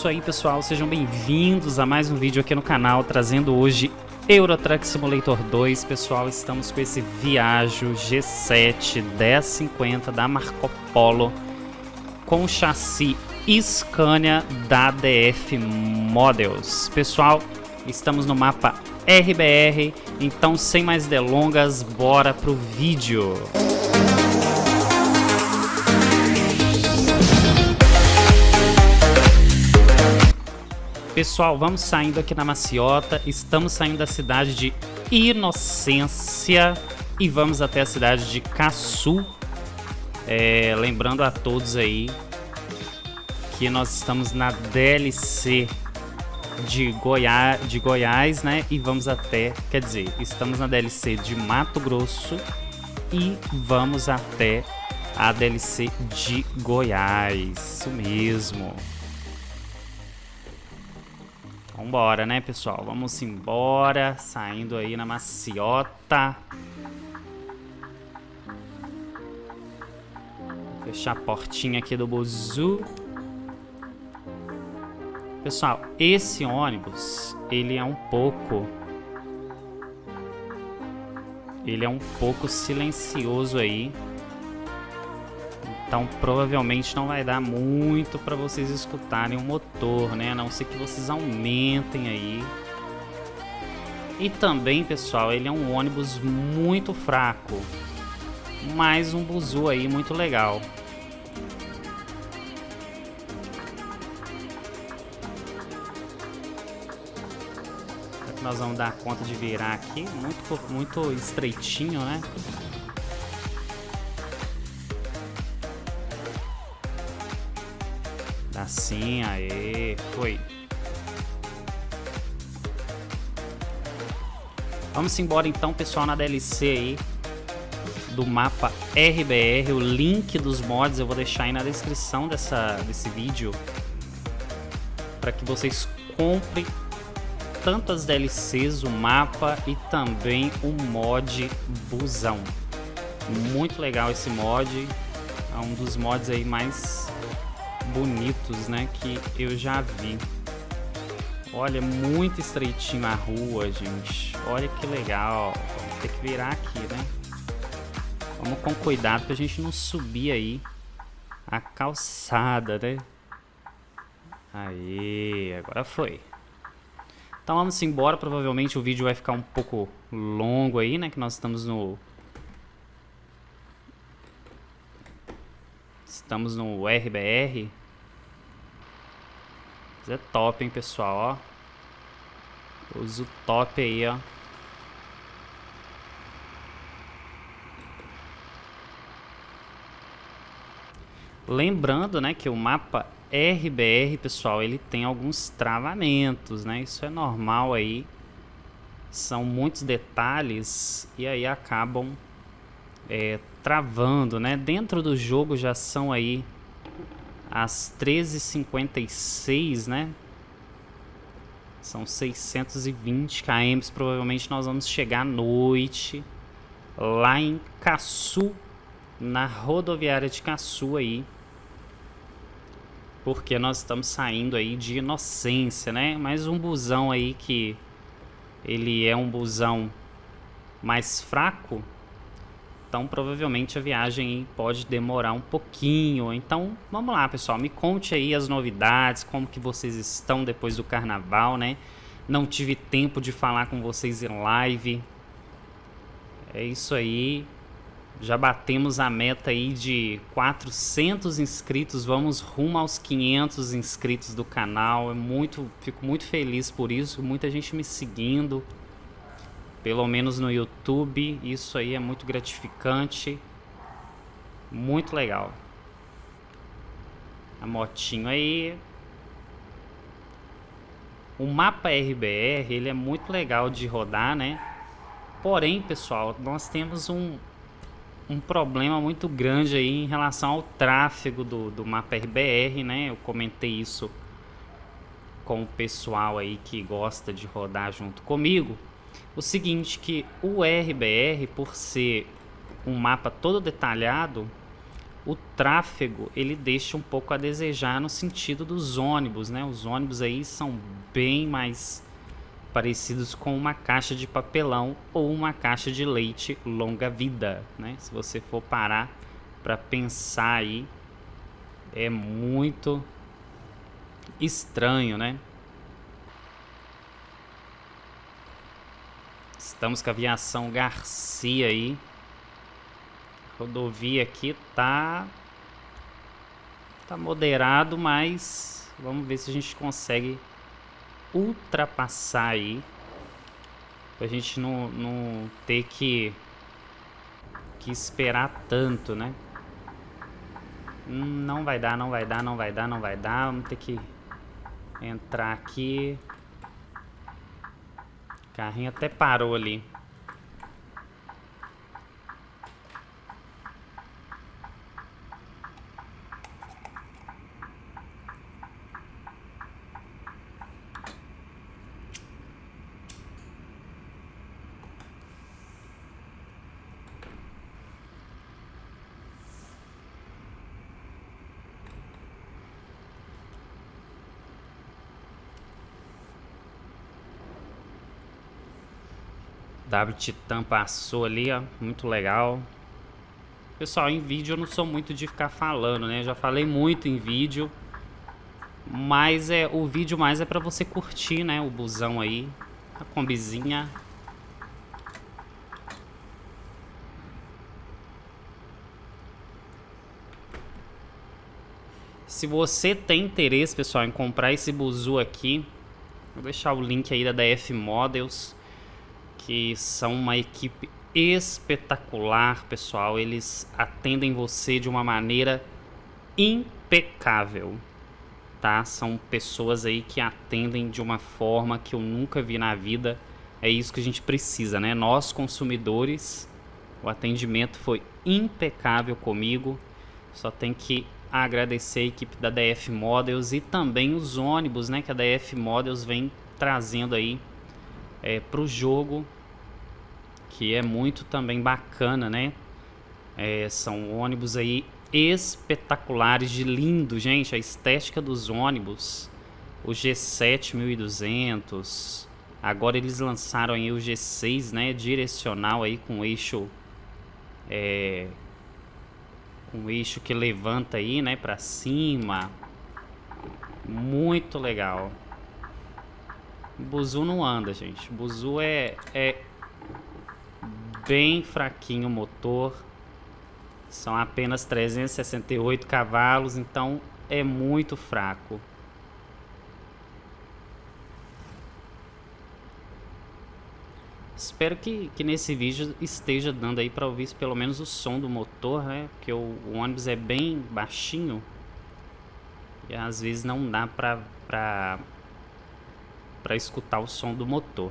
isso aí pessoal, sejam bem-vindos a mais um vídeo aqui no canal, trazendo hoje Euro Truck Simulator 2. Pessoal, estamos com esse Viaggio G7 1050 da Marco Polo com chassi Scania da DF Models. Pessoal, estamos no mapa RBR, então sem mais delongas, bora pro vídeo. Pessoal, vamos saindo aqui na Maciota, estamos saindo da cidade de Inocência e vamos até a cidade de Caçu. É, lembrando a todos aí que nós estamos na DLC de, Goiá de Goiás, né? E vamos até, quer dizer, estamos na DLC de Mato Grosso e vamos até a DLC de Goiás, isso mesmo. Vambora, né, pessoal? Vamos embora. Saindo aí na maciota. Fechar a portinha aqui do buzu. Pessoal, esse ônibus, ele é um pouco... Ele é um pouco silencioso aí. Então provavelmente não vai dar muito para vocês escutarem o motor, né? A não ser que vocês aumentem aí. E também, pessoal, ele é um ônibus muito fraco. Mas um buzu aí muito legal. Será que nós vamos dar conta de virar aqui? Muito, muito estreitinho, né? Assim, aê, foi. Vamos embora então, pessoal, na DLC aí do mapa RBR. O link dos mods eu vou deixar aí na descrição dessa, desse vídeo para que vocês comprem tanto as DLCs, o mapa e também o mod busão. Muito legal esse mod, é um dos mods aí mais bonitos, né, que eu já vi. Olha, muito estreitinho a rua, gente. Olha que legal. Vamos ter que virar aqui, né? Vamos com cuidado pra gente não subir aí a calçada, né? Aí, agora foi. Então vamos embora. Provavelmente o vídeo vai ficar um pouco longo aí, né? Que nós estamos no... Estamos no RBR. Mas é top, hein, pessoal, ó. Uso top aí, ó. Lembrando, né, que o mapa RBR, pessoal, ele tem alguns travamentos, né? Isso é normal aí. São muitos detalhes e aí acabam é, travando, né? Dentro do jogo já são aí às 13h56, né? São 620 km. Provavelmente nós vamos chegar à noite lá em Caçu, na rodoviária de Caçu aí. Porque nós estamos saindo aí de Inocência, né? Mais um busão aí que ele é um busão mais fraco, então, provavelmente a viagem pode demorar um pouquinho. Então, vamos lá, pessoal. Me conte aí as novidades, como que vocês estão depois do carnaval, né? Não tive tempo de falar com vocês em live. É isso aí. Já batemos a meta aí de 400 inscritos. Vamos rumo aos 500 inscritos do canal. É muito, fico muito feliz por isso. Muita gente me seguindo pelo menos no YouTube. Isso aí é muito gratificante, muito legal. A motinho aí. O mapa RBR, ele é muito legal de rodar, né? Porém, pessoal, nós temos um, um problema muito grande aí em relação ao tráfego do, do mapa RBR, né? Eu comentei isso com o pessoal aí que gosta de rodar junto comigo. O seguinte, que o RBR, por ser um mapa todo detalhado, o tráfego ele deixa um pouco a desejar no sentido dos ônibus, né? Os ônibus aí são bem mais parecidos com uma caixa de papelão ou uma caixa de leite longa vida, né? Se você for parar para pensar aí, é muito estranho, né? Estamos com a aviação Garcia aí. Rodovia aqui tá tá moderado, mas vamos ver se a gente consegue ultrapassar aí. Pra gente não, não ter que, que esperar tanto, né? Não vai dar, não vai dar, não vai dar, não vai dar. Vamos ter que entrar aqui. Carrinho até parou ali. W Titan passou ali, ó, muito legal. Pessoal, em vídeo eu não sou muito de ficar falando, né? Já falei muito em vídeo. Mas é, o vídeo mais é pra você curtir, né? O busão aí. A combizinha. Se você tem interesse, pessoal, em comprar esse buzu aqui, vou deixar o link aí da DF Models que são uma equipe espetacular, pessoal. Eles atendem você de uma maneira impecável, tá? São pessoas aí que atendem de uma forma que eu nunca vi na vida. É isso que a gente precisa, né? Nós consumidores, o atendimento foi impecável comigo. Só tem que agradecer a equipe da DF Models e também os ônibus, né? Que a DF Models vem trazendo aí é, para o jogo que é muito também bacana, né? É, são ônibus aí espetaculares, de lindo, gente. A estética dos ônibus, o G7 1200. Agora eles lançaram aí o G6, né? Direcional aí com eixo, é, um eixo que levanta aí, né? Para cima. Muito legal. Buzu não anda, gente. Buzu é, é bem fraquinho o motor. São apenas 368 cavalos, então é muito fraco. Espero que, que nesse vídeo esteja dando aí para ouvir pelo menos o som do motor, né? Porque o, o ônibus é bem baixinho. E às vezes não dá para para escutar o som do motor.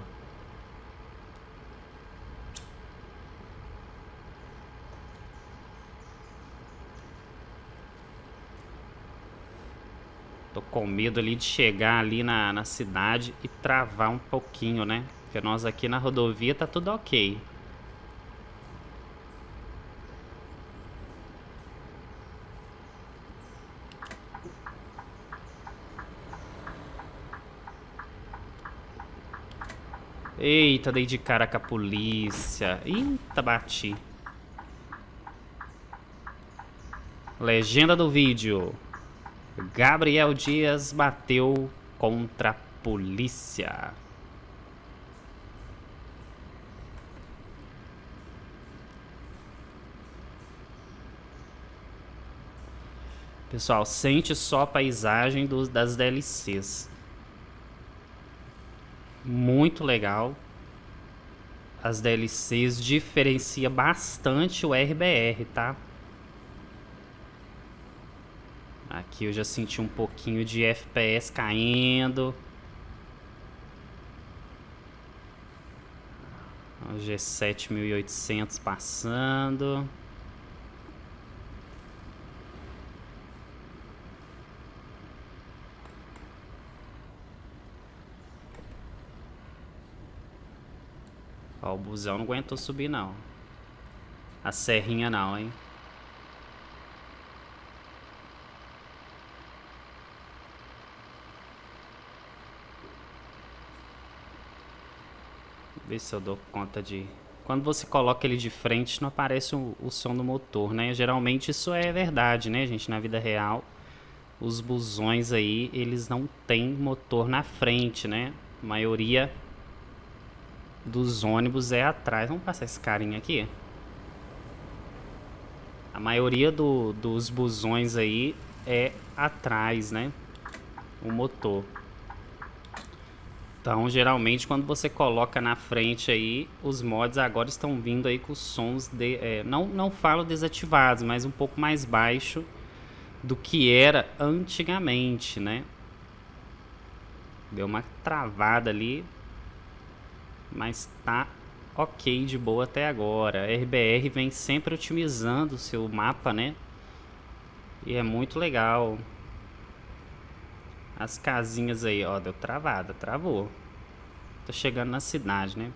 Com medo ali de chegar ali na, na cidade e travar um pouquinho, né? Porque nós aqui na rodovia tá tudo ok. Eita, dei de cara com a polícia. Eita, bati. Legenda do vídeo. Gabriel Dias bateu contra a polícia. Pessoal, sente só a paisagem das DLCs. Muito legal. As DLCs diferencia bastante o RBR, tá? Aqui eu já senti um pouquinho de FPS caindo. O G7800 passando. Ó, o busão não aguentou subir não. A serrinha não, hein? Ver se eu dou conta de... Quando você coloca ele de frente, não aparece o, o som do motor, né? Geralmente isso é verdade, né, gente? Na vida real, os busões aí, eles não têm motor na frente, né? A maioria dos ônibus é atrás. Vamos passar esse carinha aqui. A maioria do, dos busões aí é atrás, né? O motor. Então, geralmente, quando você coloca na frente aí, os mods agora estão vindo aí com sons de... É, não, não falo desativados, mas um pouco mais baixo do que era antigamente, né? Deu uma travada ali, mas tá ok de boa até agora. A RBR vem sempre otimizando o seu mapa, né? E é muito legal. As casinhas aí, ó, deu travada, travou. Tô chegando na cidade, né?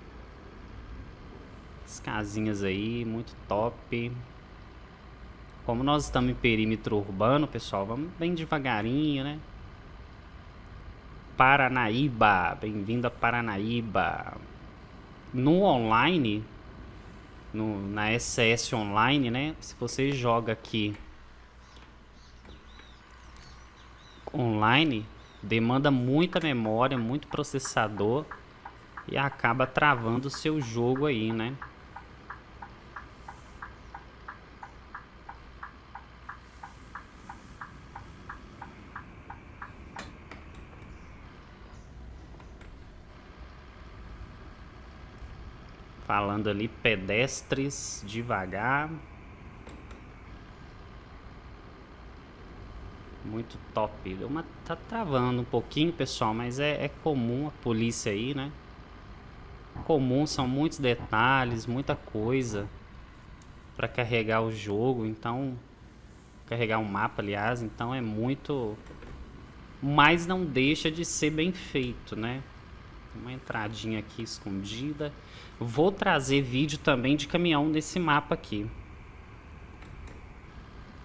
As casinhas aí, muito top. Como nós estamos em perímetro urbano, pessoal, vamos bem devagarinho, né? Paranaíba, bem-vindo a Paranaíba. No online, no, na SS Online, né? Se você joga aqui online, demanda muita memória, muito processador e acaba travando o seu jogo aí, né? Falando ali, pedestres, devagar. Muito top. Uma, tá travando um pouquinho, pessoal, mas é, é comum a polícia aí, né? Comum, são muitos detalhes, muita coisa para carregar o jogo, então carregar um mapa, aliás, então é muito mas não deixa de ser bem feito, né? Uma entradinha aqui escondida. Vou trazer vídeo também de caminhão nesse mapa aqui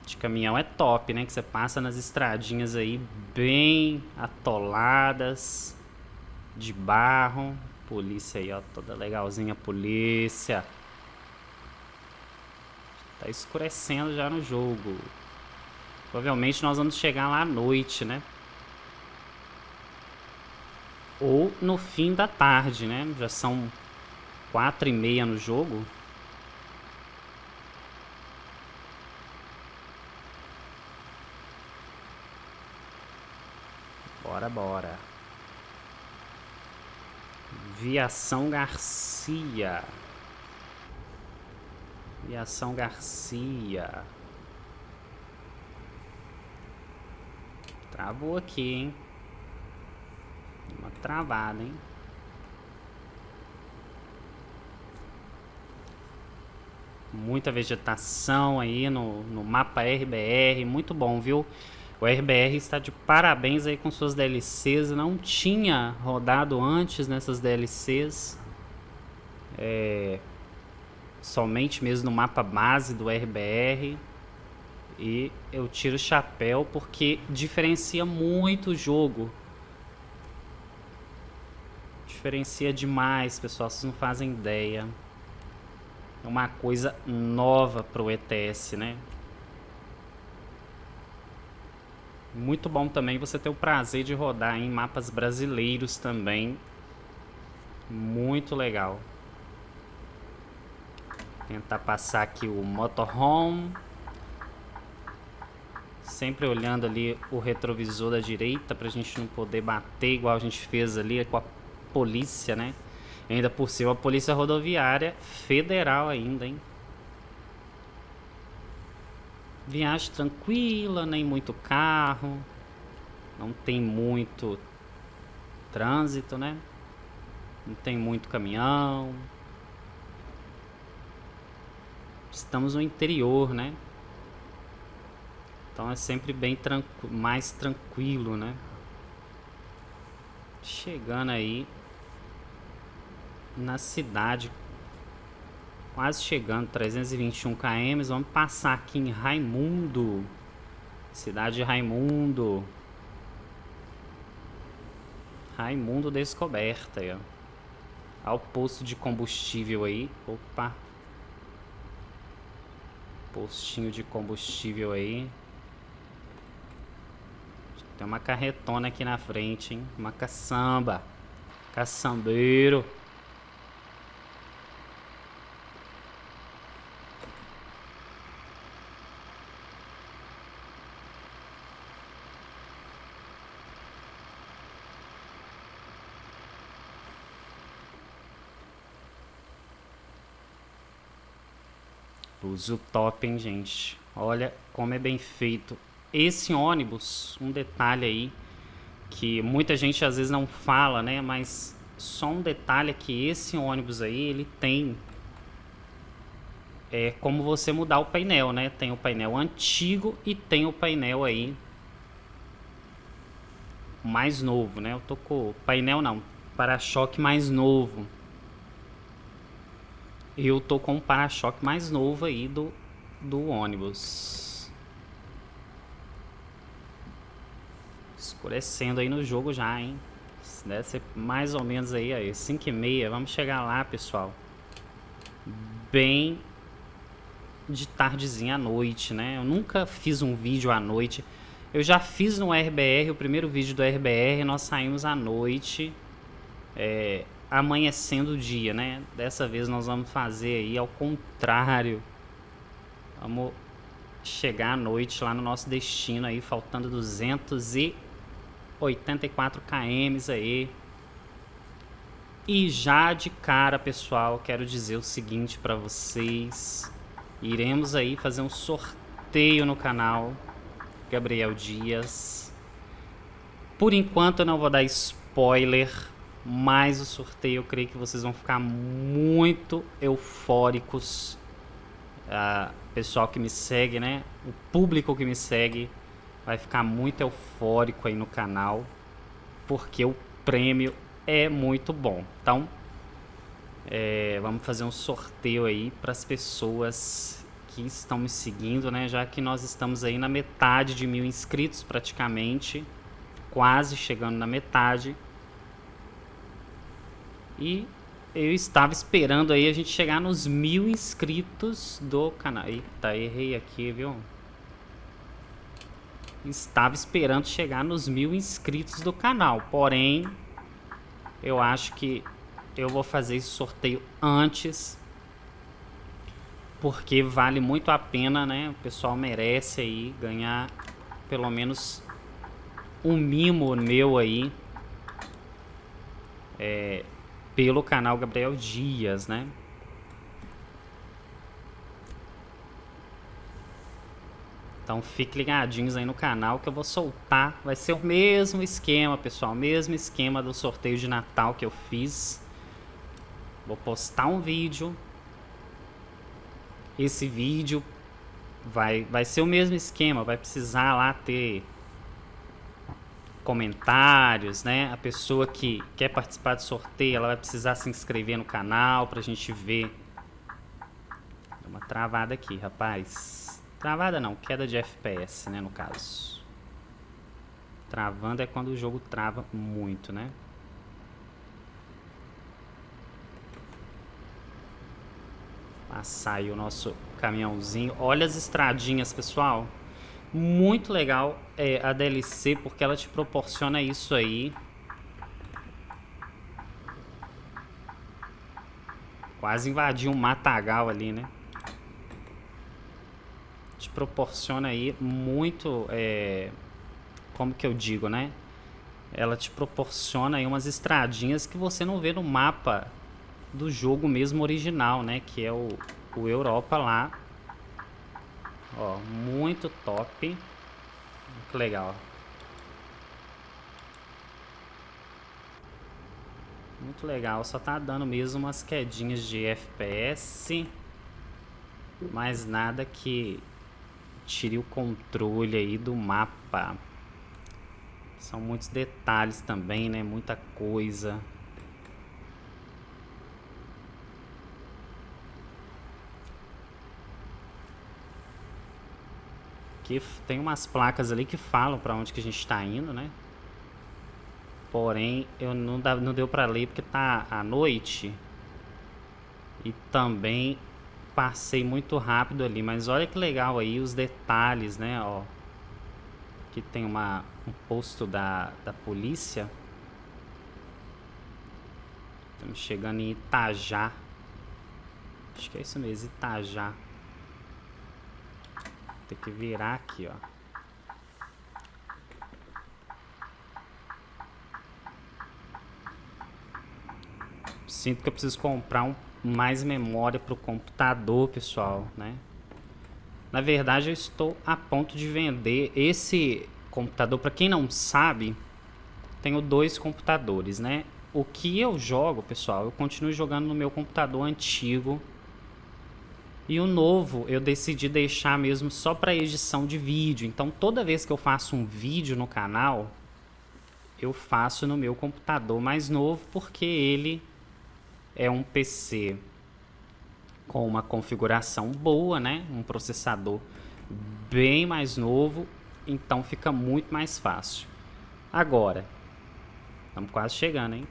de caminhão é top, né? Que você passa nas estradinhas aí bem atoladas, de barro. Polícia aí, ó, toda legalzinha, polícia. Tá escurecendo já no jogo. Provavelmente nós vamos chegar lá à noite, né? Ou no fim da tarde, né? Já são quatro e meia no jogo. Bora, bora. Viação Garcia. Viação Garcia. Travou aqui, hein? Uma travada, hein? Muita vegetação aí no, no mapa RBR. Muito bom, viu? O RBR está de parabéns aí com suas DLCs. Não tinha rodado antes nessas DLCs. É, somente mesmo no mapa base do RBR. E eu tiro o chapéu porque diferencia muito o jogo. Diferencia demais, pessoal. Vocês não fazem ideia. É uma coisa nova pro ETS, né? Muito bom também você ter o prazer de rodar em mapas brasileiros também. Muito legal. Tentar passar aqui o motorhome. Sempre olhando ali o retrovisor da direita pra gente não poder bater igual a gente fez ali com a polícia, né? Ainda por cima a polícia rodoviária federal ainda, hein? Viagem tranquila, nem muito carro. Não tem muito trânsito, né? Não tem muito caminhão. Estamos no interior, né? Então é sempre bem tranqu mais tranquilo, né? Chegando aí na cidade Quase chegando, 321 km. Vamos passar aqui em Raimundo. Cidade de Raimundo. Raimundo descoberta aí, ó. Olha o posto de combustível aí. Opa. Postinho de combustível aí. Tem uma carretona aqui na frente, hein? Uma caçamba. Caçambeiro. Uso top, hein, gente? Olha como é bem feito. Esse ônibus, um detalhe aí, que muita gente às vezes não fala, né? Mas só um detalhe é que esse ônibus aí, ele tem... É como você mudar o painel, né? Tem o painel antigo e tem o painel aí mais novo, né? Eu tô com painel não, para-choque mais novo. Eu tô com um para-choque mais novo aí do, do ônibus. Escurecendo aí no jogo já, hein? Deve ser mais ou menos aí, aí 5 e meia. Vamos chegar lá, pessoal. Bem de tardezinha à noite, né? Eu nunca fiz um vídeo à noite. Eu já fiz no RBR, o primeiro vídeo do RBR, nós saímos à noite. É, amanhecendo o dia, né? Dessa vez nós vamos fazer aí ao contrário. Vamos chegar à noite lá no nosso destino aí, faltando 284 km aí. E já de cara, pessoal, quero dizer o seguinte para vocês. Iremos aí fazer um sorteio no canal Gabriel Dias. Por enquanto eu não vou dar spoiler mais o sorteio eu creio que vocês vão ficar muito eufóricos. Uh, pessoal que me segue, né? O público que me segue vai ficar muito eufórico aí no canal, porque o prêmio é muito bom. Então, é, vamos fazer um sorteio aí para as pessoas que estão me seguindo, né? Já que nós estamos aí na metade de mil inscritos praticamente, quase chegando na metade. E eu estava esperando aí a gente chegar nos mil inscritos do canal. Eita, errei aqui, viu? Estava esperando chegar nos mil inscritos do canal. Porém, eu acho que eu vou fazer esse sorteio antes. Porque vale muito a pena, né? O pessoal merece aí ganhar pelo menos um mimo meu aí. É, pelo canal Gabriel Dias, né? Então fiquem ligadinhos aí no canal que eu vou soltar. Vai ser o mesmo esquema, pessoal. Mesmo esquema do sorteio de Natal que eu fiz. Vou postar um vídeo. Esse vídeo vai, vai ser o mesmo esquema. Vai precisar lá ter comentários, né? A pessoa que quer participar do sorteio, ela vai precisar se inscrever no canal pra gente ver. Deu uma travada aqui, rapaz. Travada não, queda de FPS, né, no caso. Travando é quando o jogo trava muito, né? Passar aí o nosso caminhãozinho. Olha as estradinhas, pessoal. Muito legal é, a DLC porque ela te proporciona isso aí. Quase invadiu um matagal ali, né? Te proporciona aí muito... É, como que eu digo, né? Ela te proporciona aí umas estradinhas que você não vê no mapa do jogo mesmo original, né? Que é o, o Europa lá Ó, muito top. Que legal. Muito legal, só tá dando mesmo umas quedinhas de FPS. Mas nada que tire o controle aí do mapa. São muitos detalhes também, né? Muita coisa. Aqui tem umas placas ali que falam para onde que a gente está indo, né? Porém, eu não, dá, não deu para ler porque tá à noite. E também passei muito rápido ali. Mas olha que legal aí os detalhes, né? Ó, aqui tem uma, um posto da, da polícia. Estamos chegando em Itajá. Acho que é isso mesmo, Itajá. Tem que virar aqui, ó. Sinto que eu preciso comprar um, mais memória para o computador, pessoal, né? Na verdade, eu estou a ponto de vender esse computador. Para quem não sabe, tenho dois computadores, né? O que eu jogo, pessoal, eu continuo jogando no meu computador antigo e o novo eu decidi deixar mesmo só para edição de vídeo. Então toda vez que eu faço um vídeo no canal, eu faço no meu computador mais novo porque ele é um PC com uma configuração boa, né? Um processador bem mais novo, então fica muito mais fácil. Agora, estamos quase chegando, hein?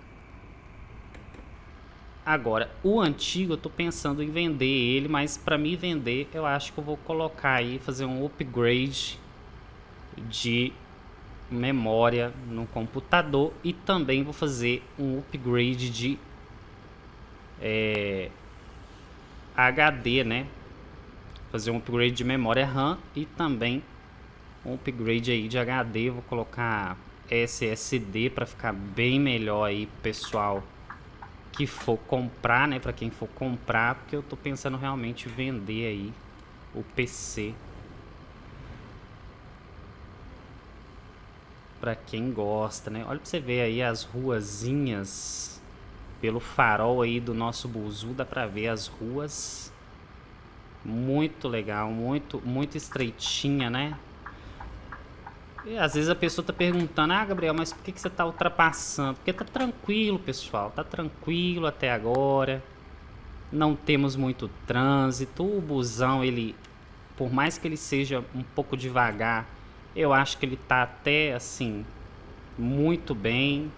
Agora, o antigo eu tô pensando em vender ele, mas para me vender eu acho que eu vou colocar aí, fazer um upgrade de memória no computador e também vou fazer um upgrade de é, HD, né? Fazer um upgrade de memória RAM e também um upgrade aí de HD, vou colocar SSD para ficar bem melhor aí, pessoal que for comprar, né, para quem for comprar, porque eu tô pensando realmente vender aí o PC. Para quem gosta, né? Olha para você ver aí as ruazinhas pelo farol aí do nosso buzu, dá para ver as ruas. Muito legal, muito muito estreitinha, né? E às vezes a pessoa tá perguntando, ah, Gabriel, mas por que, que você tá ultrapassando? Porque tá tranquilo, pessoal, tá tranquilo até agora. Não temos muito trânsito. O busão, ele, por mais que ele seja um pouco devagar, eu acho que ele tá até, assim, muito bem.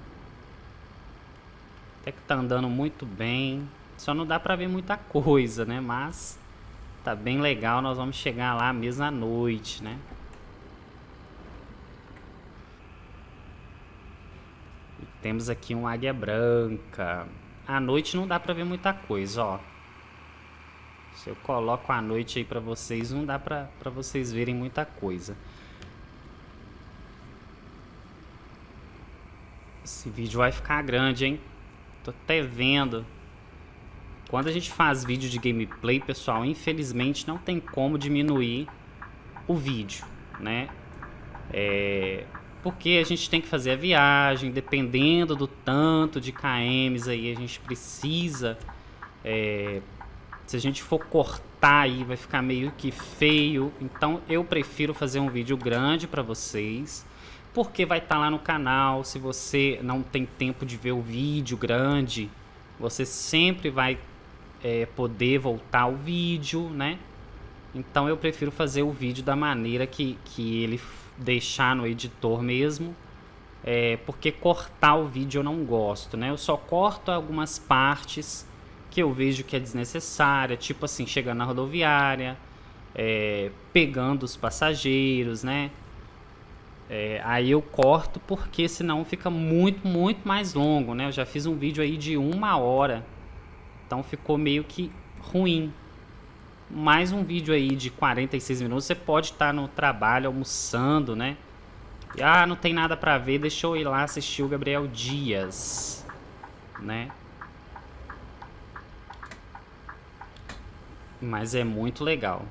Até que tá andando muito bem. Só não dá pra ver muita coisa, né? Mas tá bem legal, nós vamos chegar lá mesmo à noite, né? Temos aqui um águia branca. À noite não dá pra ver muita coisa, ó. Se eu coloco à noite aí pra vocês, não dá pra vocês verem muita coisa. Esse vídeo vai ficar grande, hein? Tô até vendo. Quando a gente faz vídeo de gameplay, pessoal, infelizmente não tem como diminuir o vídeo, né? É, porque a gente tem que fazer a viagem, dependendo do tanto de KMs aí a gente precisa. É, se a gente for cortar aí vai ficar meio que feio. Então eu prefiro fazer um vídeo grande para vocês. Porque vai estar tá lá no canal. Se você não tem tempo de ver o vídeo grande, você sempre vai é, poder voltar ao vídeo, né? Então eu prefiro fazer o vídeo da maneira que, que ele deixar no editor mesmo, é, porque cortar o vídeo eu não gosto, né? Eu só corto algumas partes que eu vejo que é desnecessária, tipo assim, chegando na rodoviária, é, pegando os passageiros, né? É, aí eu corto porque senão fica muito, muito mais longo, né? Eu já fiz um vídeo aí de uma hora, então ficou meio que ruim, mais um vídeo aí de 46 minutos, você pode estar no trabalho almoçando, né? Ah, não tem nada pra ver, deixa eu ir lá assistir o Gabriel Dias, né? Mas é muito legal.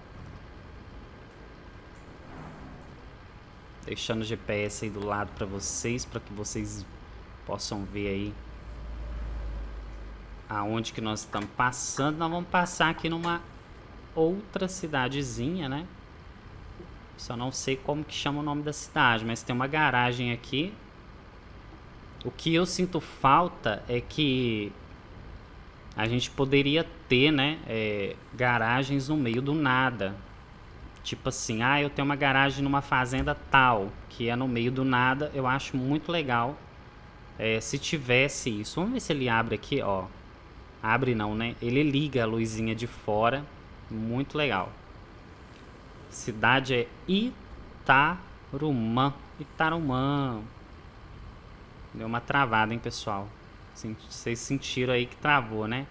Deixando o GPS aí do lado pra vocês, para que vocês possam ver aí aonde que nós estamos passando. Nós vamos passar aqui numa outra cidadezinha, né? Só não sei como que chama o nome da cidade, mas tem uma garagem aqui. O que eu sinto falta é que a gente poderia ter, né, é, garagens no meio do nada. Tipo assim, ah, eu tenho uma garagem numa fazenda tal, que é no meio do nada, eu acho muito legal. É, se tivesse isso, vamos ver se ele abre aqui, ó. Abre não, né? Ele liga a luzinha de fora, muito legal. Cidade é Itarumã, Itarumã. Deu uma travada, hein, pessoal? Vocês sentiram aí que travou, né?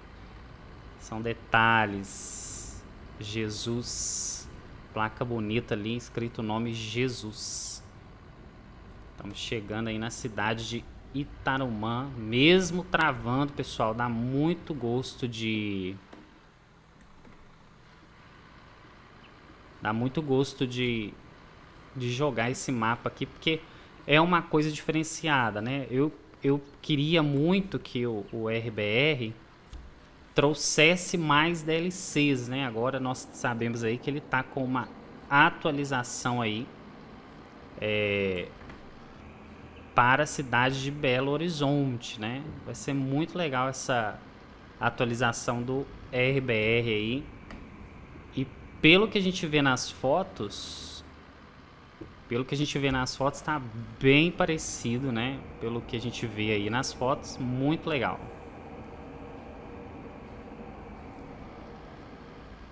São detalhes. Jesus. Placa bonita ali, escrito o nome Jesus. Estamos chegando aí na cidade de Itarumã. Mesmo travando, pessoal, dá muito gosto de... Dá muito gosto de, de jogar esse mapa aqui, porque é uma coisa diferenciada, né? Eu, eu queria muito que o, o RBR trouxesse mais DLCs, né? Agora nós sabemos aí que ele tá com uma atualização aí é, para a cidade de Belo Horizonte, né? Vai ser muito legal essa atualização do RBR aí. Pelo que a gente vê nas fotos, pelo que a gente vê nas fotos, está bem parecido, né? Pelo que a gente vê aí nas fotos, muito legal.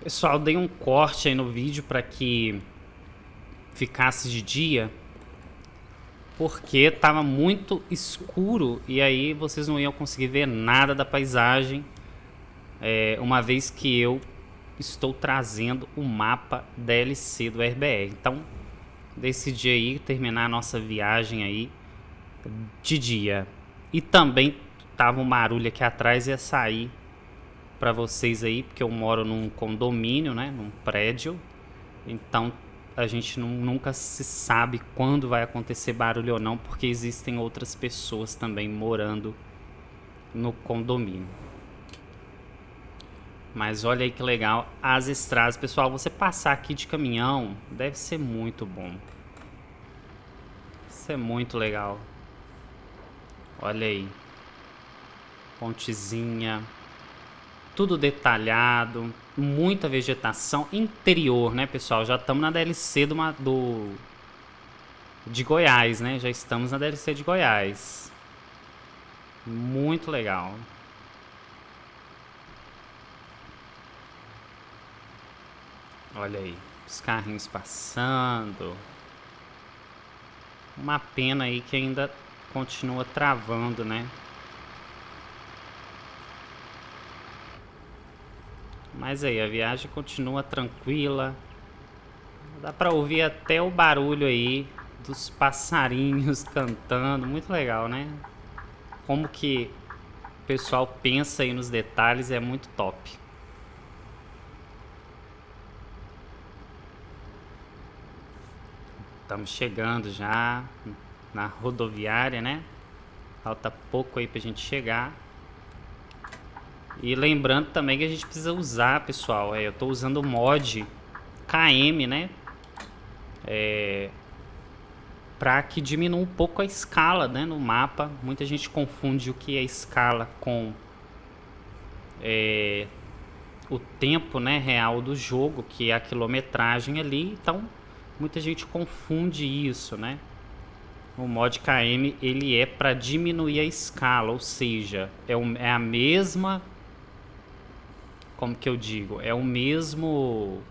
Pessoal, dei um corte aí no vídeo para que ficasse de dia, porque estava muito escuro e aí vocês não iam conseguir ver nada da paisagem, é, uma vez que eu estou trazendo o mapa DLC do RBR. Então, decidi aí terminar a nossa viagem aí de dia. E também tava um barulho aqui atrás ia sair para vocês aí, porque eu moro num condomínio, né, num prédio. Então a gente nunca se sabe quando vai acontecer barulho ou não, porque existem outras pessoas também morando no condomínio. Mas olha aí que legal as estradas. Pessoal, você passar aqui de caminhão deve ser muito bom. Isso é muito legal. Olha aí. Pontezinha. Tudo detalhado. Muita vegetação. Interior, né, pessoal? Já estamos na DLC do, do, de Goiás, né? Já estamos na DLC de Goiás. Muito legal. Olha aí, os carrinhos passando. Uma pena aí que ainda continua travando, né? Mas aí, a viagem continua tranquila. Dá pra ouvir até o barulho aí dos passarinhos cantando. Muito legal, né? Como que o pessoal pensa aí nos detalhes é muito top. Estamos chegando já na rodoviária, né? Falta pouco aí pra gente chegar. E lembrando também que a gente precisa usar, pessoal, é, eu estou usando o mod KM, né? É, para que diminua um pouco a escala né, no mapa. Muita gente confunde o que é escala com é, o tempo né, real do jogo, que é a quilometragem ali. Então, Muita gente confunde isso, né? O mod KM ele é para diminuir a escala, ou seja, é, um, é a mesma, como que eu digo, é o mesmo,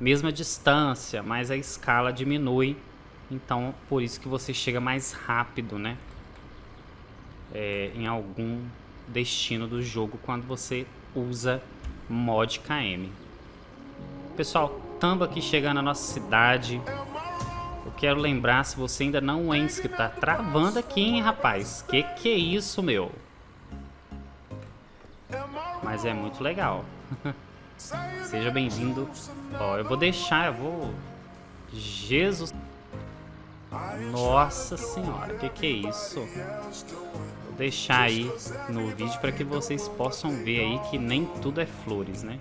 mesma distância, mas a escala diminui, então por isso que você chega mais rápido, né? É, em algum destino do jogo quando você usa mod KM. Pessoal, estamos aqui chegando na nossa cidade. Eu quero lembrar, se você ainda não é inscrito, tá travando aqui, hein, rapaz? Que que é isso, meu? Mas é muito legal. Seja bem-vindo. Ó, eu vou deixar, eu vou... Jesus... Nossa senhora, que que é isso? Vou deixar aí no vídeo para que vocês possam ver aí que nem tudo é flores, né?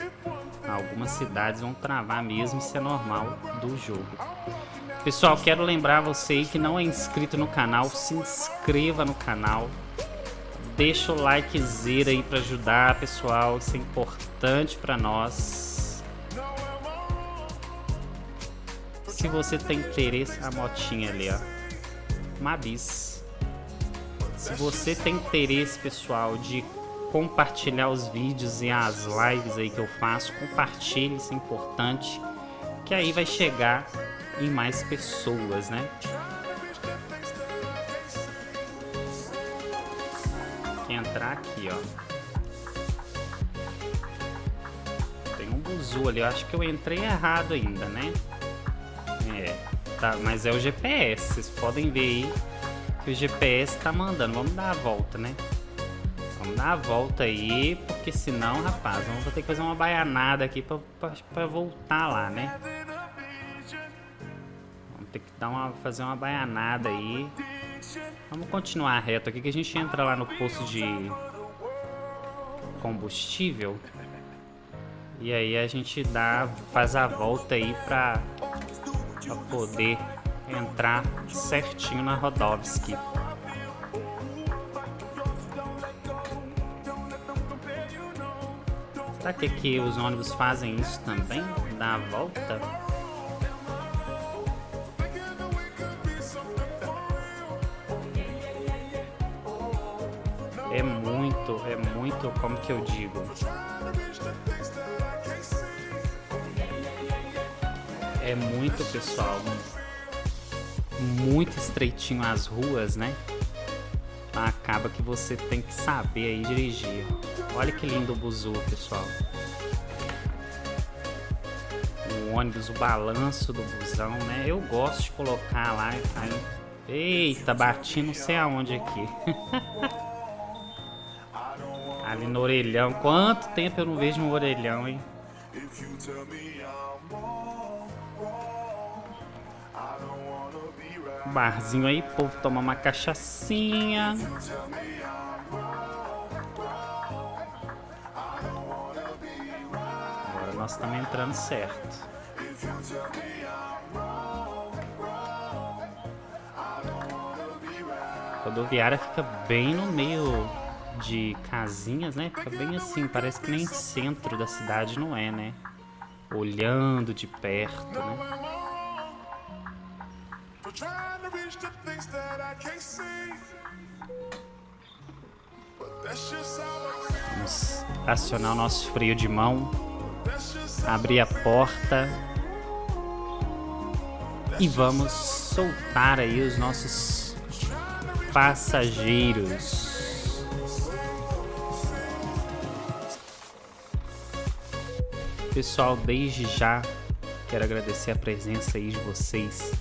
Algumas cidades vão travar mesmo, isso é normal do jogo. Pessoal, quero lembrar você que não é inscrito no canal, se inscreva no canal. Deixa o likezera aí para ajudar, pessoal, isso é importante para nós. se você tem interesse... A motinha ali, ó. Uma bis. Se você tem interesse, pessoal, de compartilhar os vídeos e as lives aí que eu faço, compartilhe, isso é importante. Que aí vai chegar em mais pessoas, né? que entrar aqui, ó. Tem um buzu ali, eu acho que eu entrei errado ainda, né? É, tá, mas é o GPS, vocês podem ver aí que o GPS tá mandando. Vamos dar a volta, né? Vamos dar a volta aí, porque senão, rapaz, vamos ter que fazer uma baianada aqui pra, pra, pra voltar lá, né? Vamos ter que dar uma, fazer uma baianada aí. Vamos continuar reto aqui que a gente entra lá no posto de combustível. E aí a gente dá, faz a volta aí pra, pra poder entrar certinho na Rodovski. Será que aqui os ônibus fazem isso também? Dá a volta? É muito, é muito, como que eu digo? É muito, pessoal. Muito estreitinho as ruas, né? Acaba que você tem que saber aí dirigir. Olha que lindo o buzu, pessoal. O ônibus, o balanço do busão, né? Eu gosto de colocar lá. Aí... Eita, bati não sei aonde aqui. Ali no orelhão. Quanto tempo eu não vejo um orelhão, hein? Barzinho aí, povo toma uma cachaçinha. Agora nós estamos entrando certo. A rodoviária fica bem no meio de casinhas, né? Fica bem assim, parece que nem centro da cidade não é, né? Olhando de perto, né? Vamos acionar o nosso freio de mão, abrir a porta. E vamos soltar aí os nossos passageiros. Pessoal, desde já quero agradecer a presença aí de vocês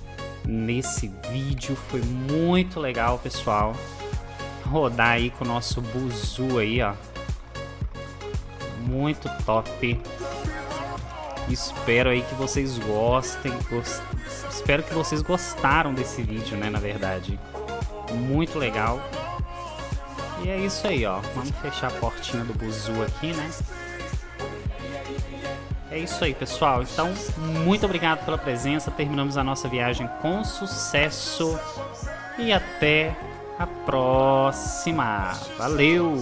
nesse vídeo. Foi muito legal, pessoal. Rodar aí com o nosso buzu aí, ó. Muito top. Espero aí que vocês gostem. Gost... Espero que vocês gostaram desse vídeo, né, na verdade. Muito legal. E é isso aí, ó. Vamos fechar a portinha do buzu aqui, né? É isso aí, pessoal. Então, muito obrigado pela presença. Terminamos a nossa viagem com sucesso. E até a próxima. Valeu!